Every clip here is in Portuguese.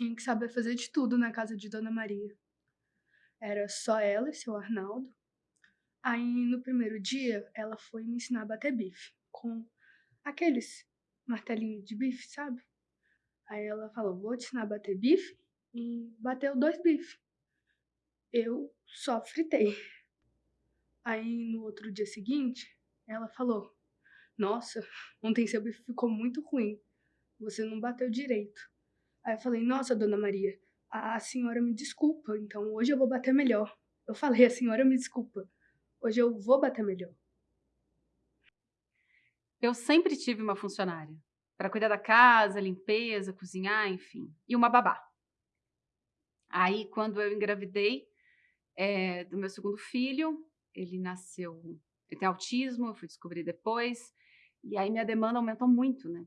tinha que saber fazer de tudo na casa de Dona Maria. Era só ela e seu Arnaldo. Aí, no primeiro dia, ela foi me ensinar a bater bife, com aqueles martelinhos de bife, sabe? Aí ela falou, vou te ensinar a bater bife, e bateu dois bifes. Eu só fritei. Aí, no outro dia seguinte, ela falou, nossa, ontem seu bife ficou muito ruim, você não bateu direito. Aí eu falei, nossa, dona Maria, a senhora me desculpa, então hoje eu vou bater melhor. Eu falei, a senhora me desculpa, hoje eu vou bater melhor. Eu sempre tive uma funcionária para cuidar da casa, limpeza, cozinhar, enfim, e uma babá. Aí, quando eu engravidei é, do meu segundo filho, ele nasceu, ele tem autismo, eu fui descobrir depois, e aí minha demanda aumentou muito, né?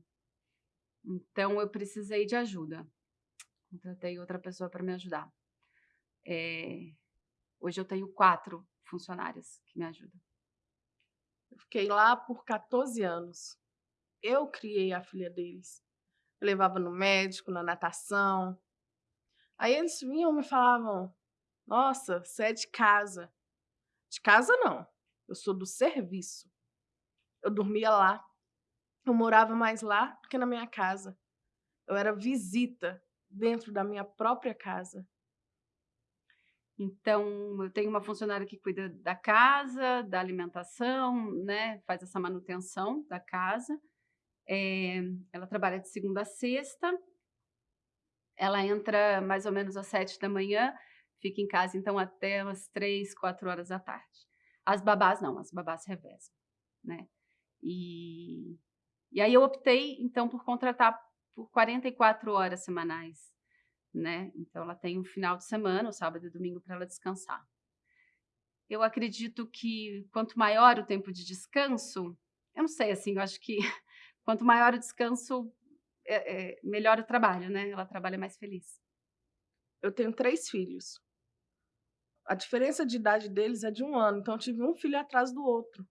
Então, eu precisei de ajuda contratei outra pessoa para me ajudar. É, hoje eu tenho quatro funcionárias que me ajudam. Eu fiquei lá por 14 anos. Eu criei a filha deles. Eu levava no médico, na natação. Aí eles vinham e me falavam, nossa, você é de casa. De casa não, eu sou do serviço. Eu dormia lá. Eu morava mais lá do que na minha casa. Eu era visita dentro da minha própria casa. Então, eu tenho uma funcionária que cuida da casa, da alimentação, né, faz essa manutenção da casa. É, ela trabalha de segunda a sexta. Ela entra mais ou menos às sete da manhã, fica em casa então até umas três, quatro horas da tarde. As babás não, as babás revezam, né? E, e aí eu optei então por contratar por 44 horas semanais, né? Então ela tem um final de semana, o sábado e domingo, para ela descansar. Eu acredito que quanto maior o tempo de descanso, eu não sei, assim, eu acho que quanto maior o descanso, é, é, melhor o trabalho, né? Ela trabalha mais feliz. Eu tenho três filhos. A diferença de idade deles é de um ano, então eu tive um filho atrás do outro.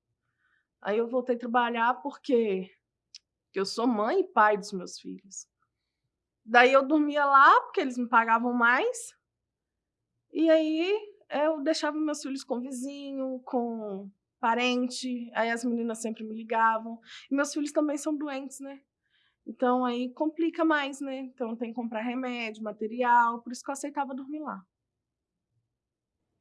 Aí eu voltei a trabalhar porque que eu sou mãe e pai dos meus filhos. Daí eu dormia lá, porque eles me pagavam mais. E aí eu deixava meus filhos com vizinho, com parente. Aí as meninas sempre me ligavam. E meus filhos também são doentes, né? Então aí complica mais, né? Então tem que comprar remédio, material. Por isso que eu aceitava dormir lá.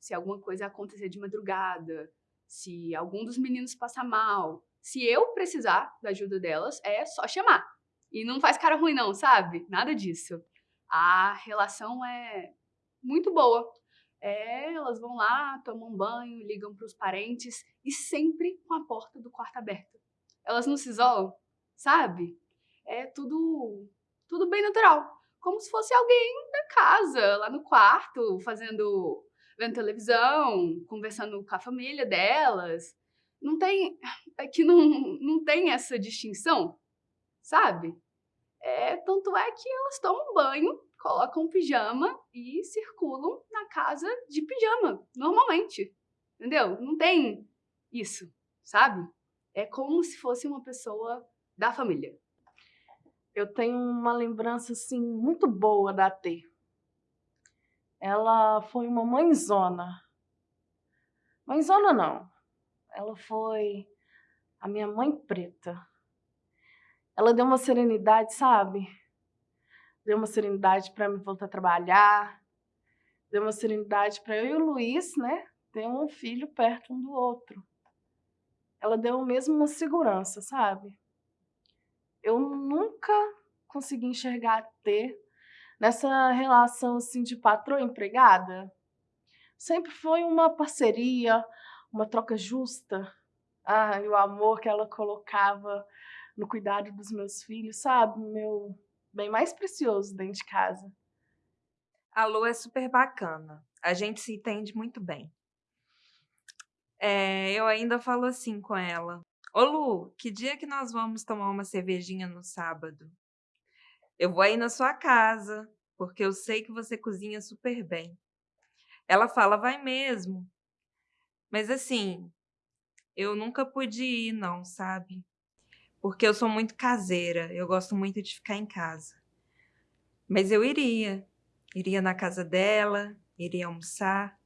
Se alguma coisa acontecer de madrugada, se algum dos meninos passar mal, se eu precisar da ajuda delas, é só chamar. E não faz cara ruim não, sabe? Nada disso. A relação é muito boa. É, elas vão lá, tomam banho, ligam para os parentes e sempre com a porta do quarto aberta. Elas não se isolam, sabe? É tudo, tudo bem natural. Como se fosse alguém da casa, lá no quarto, fazendo, vendo televisão, conversando com a família delas não tem, é que não, não tem essa distinção, sabe? É, tanto é que elas tomam banho, colocam pijama e circulam na casa de pijama, normalmente, entendeu? Não tem isso, sabe? É como se fosse uma pessoa da família. Eu tenho uma lembrança, assim, muito boa da T. Ela foi uma mãezona. Mãezona não, ela foi a minha mãe preta. Ela deu uma serenidade, sabe? Deu uma serenidade para me voltar a trabalhar. Deu uma serenidade para eu e o Luiz, né? Ter um filho perto um do outro. Ela deu mesmo uma segurança, sabe? Eu nunca consegui enxergar ter nessa relação assim de patroa empregada. Sempre foi uma parceria, uma troca justa. Ah, e o amor que ela colocava no cuidado dos meus filhos, sabe? Meu bem mais precioso dentro de casa. A Lu é super bacana. A gente se entende muito bem. É, eu ainda falo assim com ela. Ô Lu, que dia que nós vamos tomar uma cervejinha no sábado? Eu vou aí na sua casa, porque eu sei que você cozinha super bem. Ela fala, vai mesmo. Mas assim, eu nunca pude ir, não, sabe? Porque eu sou muito caseira, eu gosto muito de ficar em casa. Mas eu iria, Iria na casa dela, iria almoçar.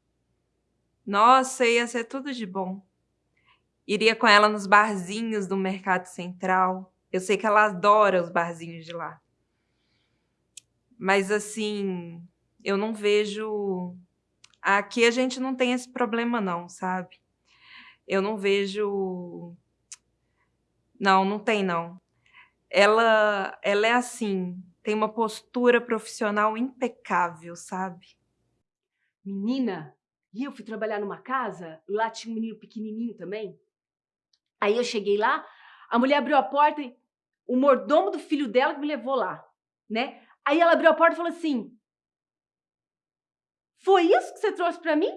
Nossa, ia ser tudo de bom. Iria com ela nos barzinhos do Mercado Central. Eu sei que ela adora os barzinhos de lá. Mas assim, eu não vejo. Aqui a gente não tem esse problema, não, sabe? Eu não vejo. Não, não tem, não. Ela, ela é assim, tem uma postura profissional impecável, sabe? Menina, e eu fui trabalhar numa casa, lá tinha um menino pequenininho também. Aí eu cheguei lá, a mulher abriu a porta e o mordomo do filho dela que me levou lá, né? Aí ela abriu a porta e falou assim: Foi isso que você trouxe para mim?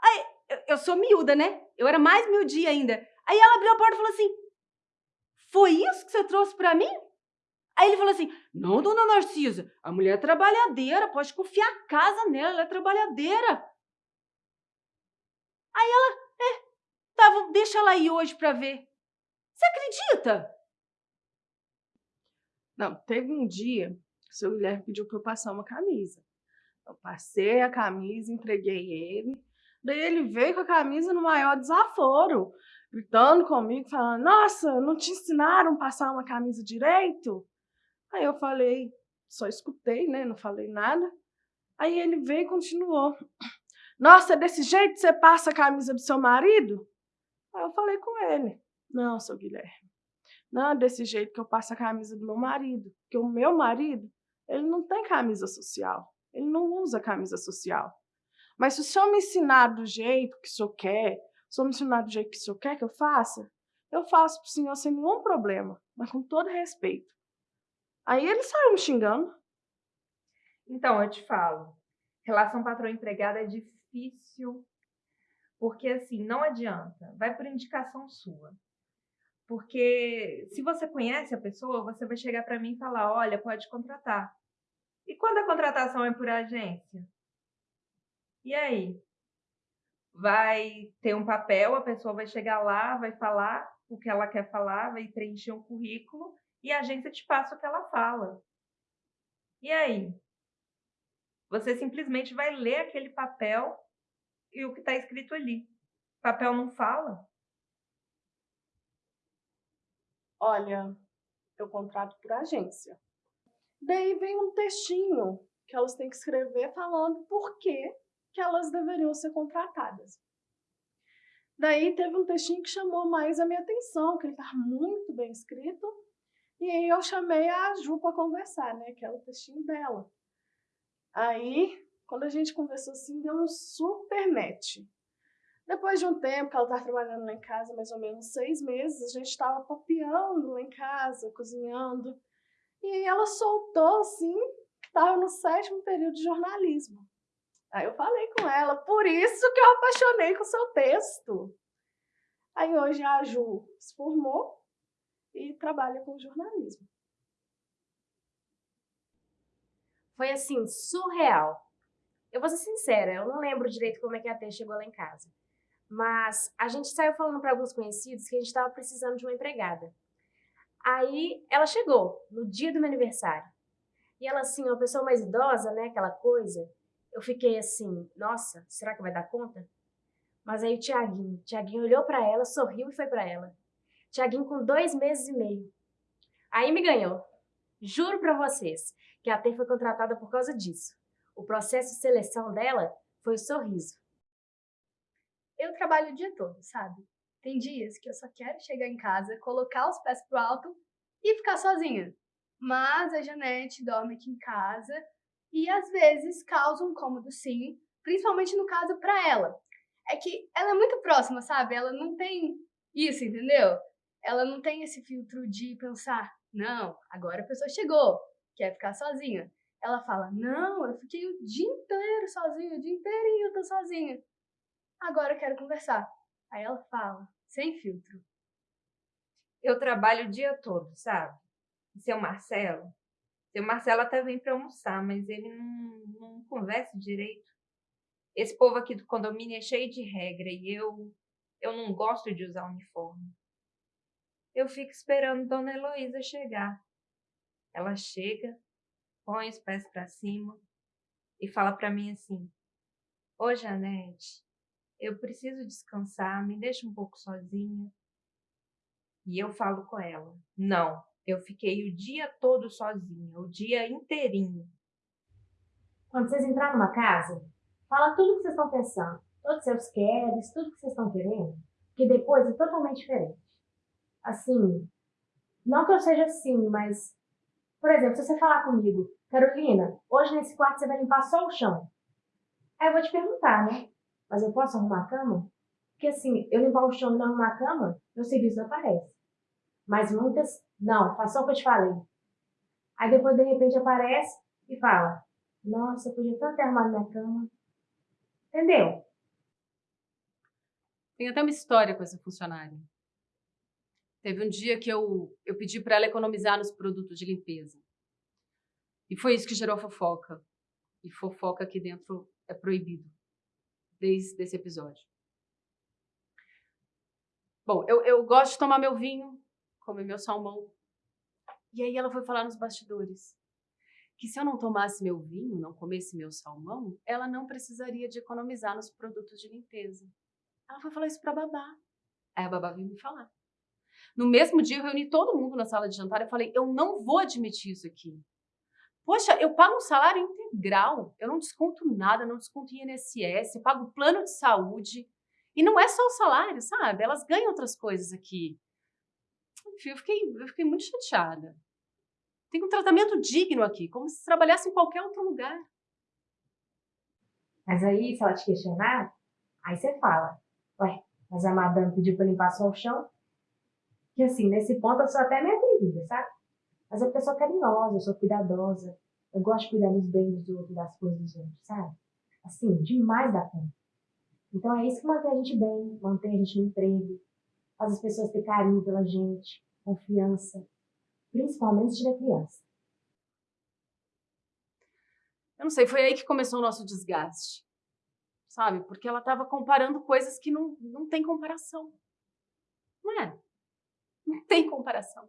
Aí, eu, eu sou miúda, né? Eu era mais miudinha ainda. Aí ela abriu a porta e falou assim: Foi isso que você trouxe para mim? Aí ele falou assim: Não, dona Narcisa, a mulher é trabalhadeira, pode confiar a casa nela, ela é trabalhadeira. Aí ela, é, tá, deixa ela ir hoje pra ver. Você acredita? Não, teve um dia que o seu Guilherme pediu para eu passar uma camisa. Eu passei a camisa, entreguei ele. Daí ele veio com a camisa no maior desaforo, gritando comigo, falando: Nossa, não te ensinaram a passar uma camisa direito? Aí eu falei, só escutei, né? Não falei nada. Aí ele veio e continuou. Nossa, é desse jeito você passa a camisa do seu marido? Aí eu falei com ele. Não, seu Guilherme. Não é desse jeito que eu passo a camisa do meu marido. Porque o meu marido, ele não tem camisa social. Ele não usa camisa social. Mas se o senhor me ensinar do jeito que o senhor quer, se o senhor me ensinar do jeito que o senhor quer que eu faça, eu faço para o senhor sem nenhum problema, mas com todo respeito. Aí ele saiu me xingando. Então, eu te falo, relação patrão-empregada é difícil, porque assim, não adianta, vai por indicação sua. Porque se você conhece a pessoa, você vai chegar para mim e falar: olha, pode contratar. E quando a contratação é por agência? E aí? Vai ter um papel, a pessoa vai chegar lá, vai falar o que ela quer falar, vai preencher um currículo e a agência te passa o que ela fala. E aí? Você simplesmente vai ler aquele papel e o que está escrito ali. O papel não fala. Olha, eu contrato por agência. Daí vem um textinho que elas têm que escrever falando por que, que elas deveriam ser contratadas. Daí teve um textinho que chamou mais a minha atenção, que ele está muito bem escrito. E aí eu chamei a Ju para conversar, né? Que é o textinho dela. Aí, quando a gente conversou assim, deu um super match. Depois de um tempo que ela estava trabalhando lá em casa, mais ou menos seis meses, a gente estava papeando lá em casa, cozinhando. E ela soltou, assim, que estava no sétimo período de jornalismo. Aí eu falei com ela, por isso que eu apaixonei com o seu texto. Aí hoje a Ju se formou e trabalha com jornalismo. Foi assim, surreal. Eu vou ser sincera, eu não lembro direito como é que a T chegou lá em casa. Mas a gente saiu falando para alguns conhecidos que a gente estava precisando de uma empregada. Aí ela chegou, no dia do meu aniversário. E ela, assim, uma pessoa mais idosa, né? Aquela coisa. Eu fiquei assim, nossa, será que vai dar conta? Mas aí o Tiaguinho, Tiaguinho olhou para ela, sorriu e foi para ela. Tiaguinho com dois meses e meio. Aí me ganhou. Juro para vocês que a T foi contratada por causa disso. O processo de seleção dela foi o sorriso eu trabalho o dia todo, sabe? Tem dias que eu só quero chegar em casa, colocar os pés pro alto e ficar sozinha. Mas a Janete dorme aqui em casa e às vezes causa um cômodo sim, principalmente no caso para ela. É que ela é muito próxima, sabe? Ela não tem isso, entendeu? Ela não tem esse filtro de pensar, não, agora a pessoa chegou, quer ficar sozinha. Ela fala, não, eu fiquei o dia inteiro sozinha, o dia inteirinho eu tô sozinha. Agora eu quero conversar. Aí ela fala, sem filtro. Eu trabalho o dia todo, sabe? Seu Marcelo? Seu Marcelo até vem para almoçar, mas ele não, não conversa direito. Esse povo aqui do condomínio é cheio de regra e eu, eu não gosto de usar uniforme. Eu fico esperando Dona Heloísa chegar. Ela chega, põe os pés para cima e fala para mim assim: Ô Janete, eu preciso descansar, me deixa um pouco sozinha. E eu falo com ela: Não, eu fiquei o dia todo sozinha, o dia inteirinho. Quando vocês entrarem numa casa, fala tudo o que vocês estão pensando, todos os seus queres, tudo que vocês estão querendo, que depois é totalmente diferente. Assim, não que eu seja assim, mas, por exemplo, se você falar comigo, Carolina, hoje nesse quarto você vai limpar só o chão. Aí eu vou te perguntar, né? Mas eu posso arrumar a cama? Porque assim, eu limpar o chão e não arrumar a cama, meu serviço não aparece. Mas muitas, não, faz só o que eu te falei. Aí depois, de repente, aparece e fala, nossa, eu podia tanto ter arrumado minha cama. Entendeu? Tem até uma história com essa funcionária. Teve um dia que eu, eu pedi para ela economizar nos produtos de limpeza. E foi isso que gerou fofoca. E fofoca aqui dentro é proibido. Desde esse episódio. Bom, eu, eu gosto de tomar meu vinho, comer meu salmão. E aí ela foi falar nos bastidores que se eu não tomasse meu vinho, não comesse meu salmão, ela não precisaria de economizar nos produtos de limpeza. Ela foi falar isso para babá. Aí a babá veio me falar. No mesmo dia, eu reuni todo mundo na sala de jantar e falei: eu não vou admitir isso aqui. Poxa, eu pago um salário integral, eu não desconto nada, não desconto INSS, pago plano de saúde. E não é só o salário, sabe? Elas ganham outras coisas aqui. Enfim, eu fiquei, eu fiquei muito chateada. Tem um tratamento digno aqui, como se trabalhasse em qualquer outro lugar. Mas aí, se ela te questionar, aí você fala, ué, mas a madame pediu para limpar só o chão? Que assim, nesse ponto eu sou até meio atrevida, sabe? Mas eu sou carinhosa, eu sou cuidadosa. Eu gosto de cuidar dos bens dos outros, das coisas dos outros, sabe? Assim, demais da conta. Então é isso que mantém a gente bem, mantém a gente no emprego, faz as pessoas ter carinho pela gente, confiança principalmente se tiver criança. Eu não sei, foi aí que começou o nosso desgaste. Sabe? Porque ela estava comparando coisas que não, não tem comparação. Não é? Não tem comparação.